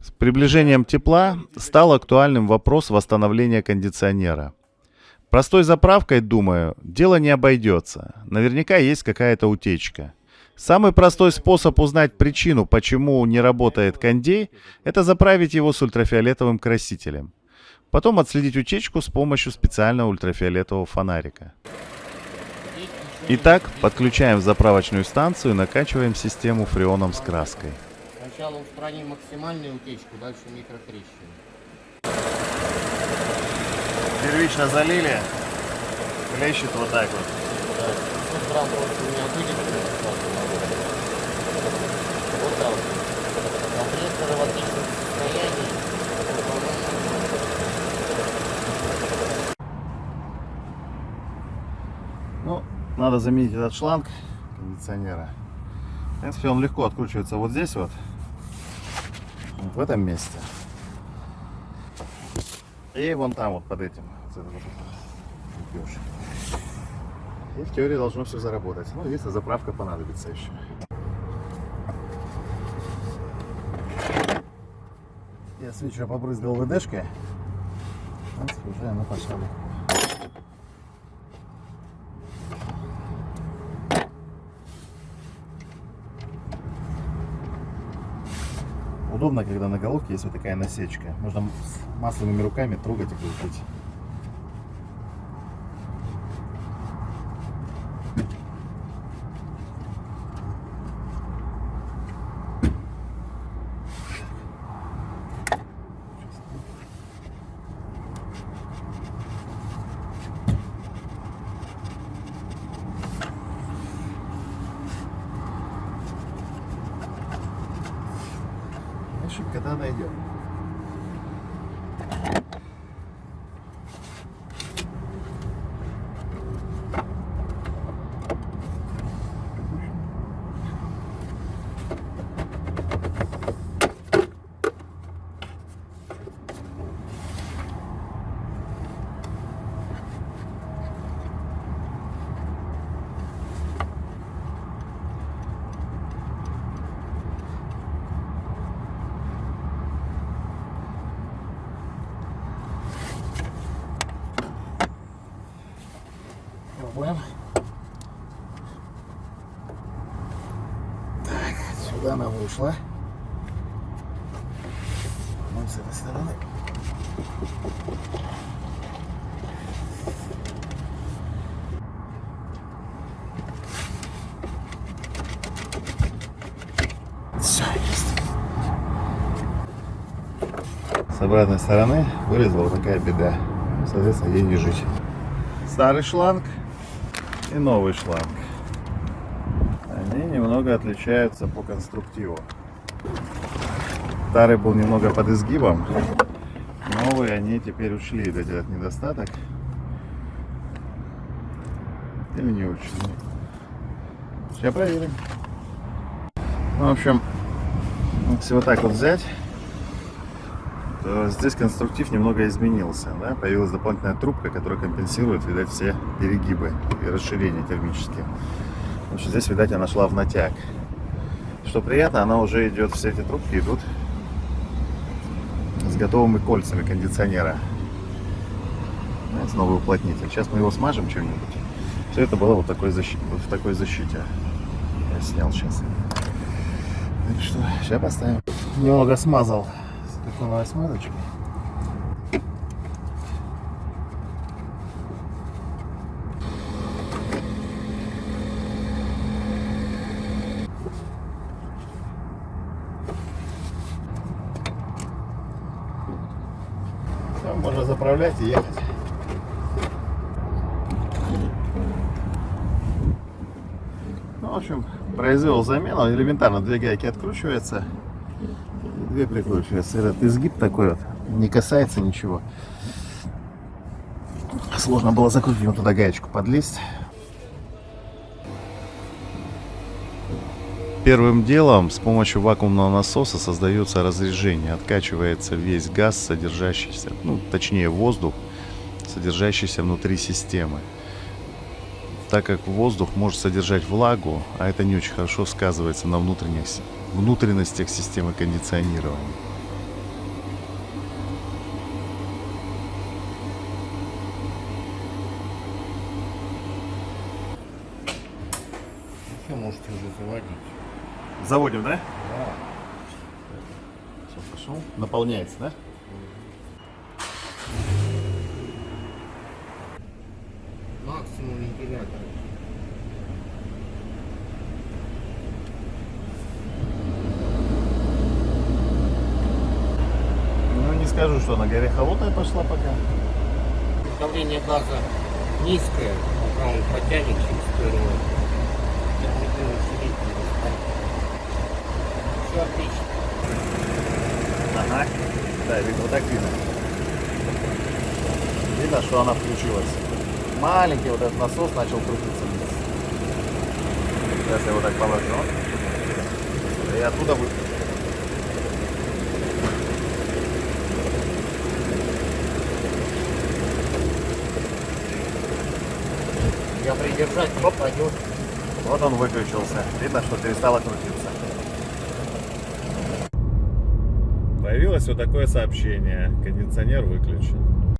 С приближением тепла стал актуальным вопрос восстановления кондиционера. Простой заправкой, думаю, дело не обойдется. Наверняка есть какая-то утечка. Самый простой способ узнать причину, почему не работает кондей, это заправить его с ультрафиолетовым красителем. Потом отследить утечку с помощью специального ультрафиолетового фонарика. Итак, подключаем заправочную станцию и накачиваем систему фреоном с краской. Сначала устраним максимальную утечку, дальше микротрещины. Первично залили, хлещет вот так вот. Да. 500 грамм просто у меня выйдет. Вот так. Компрессоры в отличном состоянии. Ну, надо заменить этот шланг кондиционера. В принципе, он легко откручивается вот здесь вот. В этом месте. И вон там вот под этим. И в теории должно все заработать. Ну, если заправка понадобится еще. Я свечу побрызгал ВДшкой. Уже она пошла. Удобно, когда на головке есть вот такая насечка. Можно с масляными руками трогать и крутить. também da. Пробуем. Так, сюда она вышла. Вот с этой стороны. Все, есть. С обратной стороны вылезла вот такая беда. Соответственно, ей не жить. Старый шланг и новый шланг. Они немного отличаются по конструктиву. Старый был немного под изгибом. Новые они теперь ушли этот недостаток. Или не учли. Сейчас проверим. Ну, в общем, если вот так вот взять, здесь конструктив немного изменился. Да? Появилась дополнительная трубка, которая компенсирует, видать, все перегибы и расширения термические. В общем, здесь, видать, она шла в натяг. Что приятно, она уже идет, все эти трубки идут с готовыми кольцами кондиционера. Знаете, новый уплотнитель. Сейчас мы его смажем чем-нибудь. Все это было вот, такой защи... вот в такой защите. Я снял сейчас. Так что, сейчас поставим. Немного смазал такой смазочкой. Все, можно заправлять и ехать. Ну, в общем, произвел замену. Элементарно две гайки откручиваются. Две прикручиваются. Этот изгиб такой вот. Не касается ничего. Сложно было закрутить вот туда гаечку подлезть. Первым делом с помощью вакуумного насоса создается разрежение, откачивается весь газ, содержащийся, ну, точнее воздух, содержащийся внутри системы так как воздух может содержать влагу, а это не очень хорошо сказывается на внутренних, внутренностях системы кондиционирования. Все можете уже заводить. Заводим, да? Да. Все, пошел. Наполняется, да? Максимум вентилятора. Ну, не скажу, что она горе холодная пошла пока. Давление газа низкое, пока он потянет через первую. Все отлично. Ага. Да, видно, вот так видно. Видно, что она включилась. Маленький вот этот насос начал крутиться вниз. Сейчас я его так положу. И оттуда будет. Я придержать не пойдет. Вот он выключился. Видно, что перестало крутиться. Появилось вот такое сообщение. Кондиционер выключен.